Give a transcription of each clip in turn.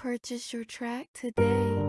Purchase your track today.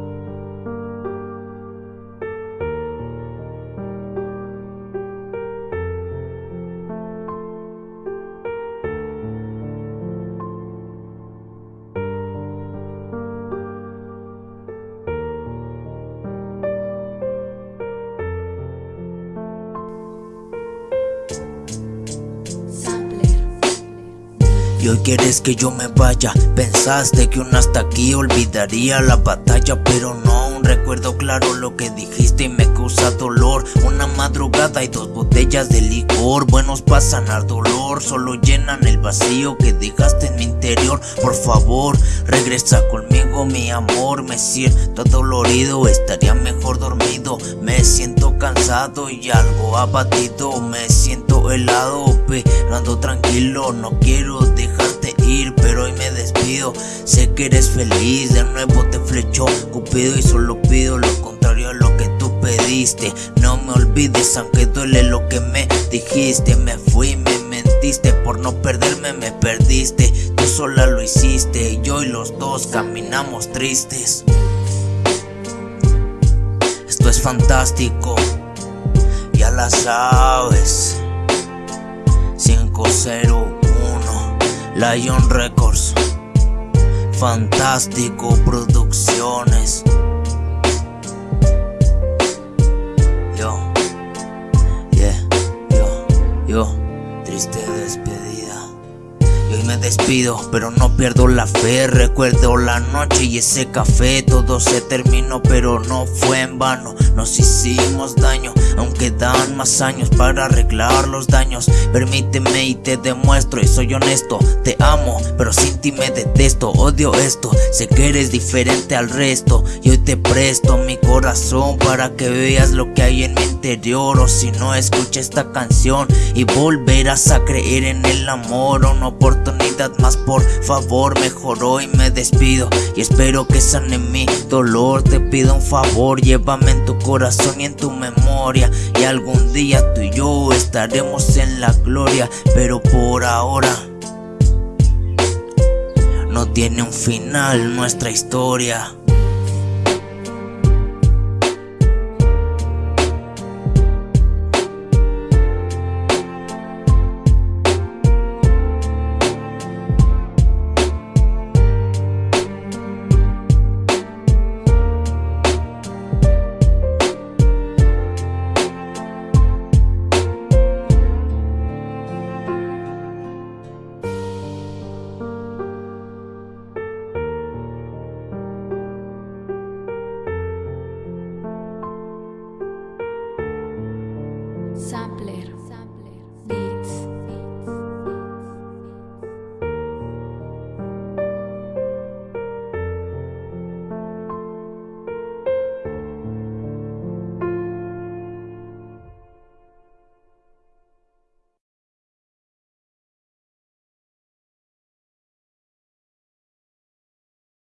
Y hoy quieres que yo me vaya. Pensaste que un hasta aquí olvidaría la batalla Pero no, un recuerdo claro lo que dijiste y me causa dolor. Una madrugada y dos botellas de licor Buenos para sanar dolor Solo llenan el vacío que dejaste en mi interior. Por favor, regresa conmigo mi amor Me siento dolorido, estaría mejor dormido Me siento cansado y algo abatido Me siento helado, pero ando tranquilo. No quiero dejarte ir, pero hoy me despido. Sé que eres feliz, de nuevo te flechó Cupido y solo pido lo contrario a lo que tú pediste. No me olvides aunque duele lo que me dijiste. Me fui, me mentiste, por no perderme me perdiste. Tú sola lo hiciste, yo y los dos caminamos tristes. Esto es fantástico, ya la sabes 501 Lion Records. Fantástico Producciones. Yo Yeah Yo Yo Triste despedida y hoy me despido, pero no pierdo la fe. Recuerdo la noche y ese café Todo se terminó, pero no fue en vano. Nos hicimos daño, aunque dan más años Para arreglar los daños. Permíteme y te demuestro y soy honesto Te amo, pero sin ti me detesto. Odio esto, sé que eres diferente al resto. Y hoy te presto mi corazón Para que veas lo que hay en mi interior. O si no, escucha esta canción Y volverás a creer en el amor Una más por favor mejor hoy me despido. Y espero que sane mi dolor Te pido un favor, llévame en tu corazón y en tu memoria. Y algún día tú y yo estaremos en la gloria Pero por ahora no tiene un final nuestra historia Simple.